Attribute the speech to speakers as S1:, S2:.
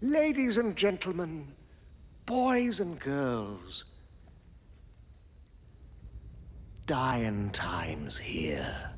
S1: Ladies and gentlemen, boys and girls, dying times here.